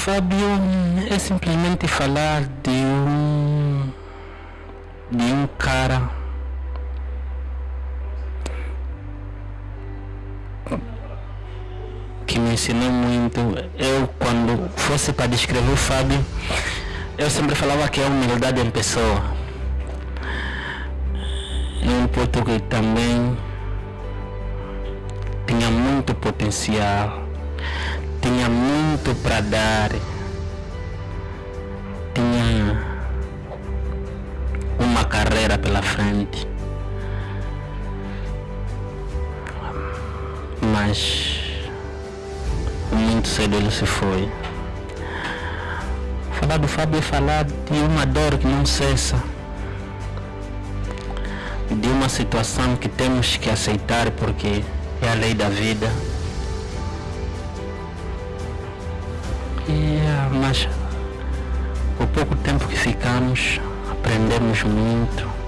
Fábio é simplesmente falar de um de um cara que me ensinou muito. Eu quando fosse para descrever o Fábio, eu sempre falava que é humildade em pessoa. É um puto que também tinha muito potencial, tinha muito para dar, tinha uma carreira pela frente. Mas muito cedo ele se foi. Falar do Fábio é falar de uma dor que não cessa. De uma situação que temos que aceitar porque é a lei da vida. Mas o pouco tempo que ficamos, aprendemos muito.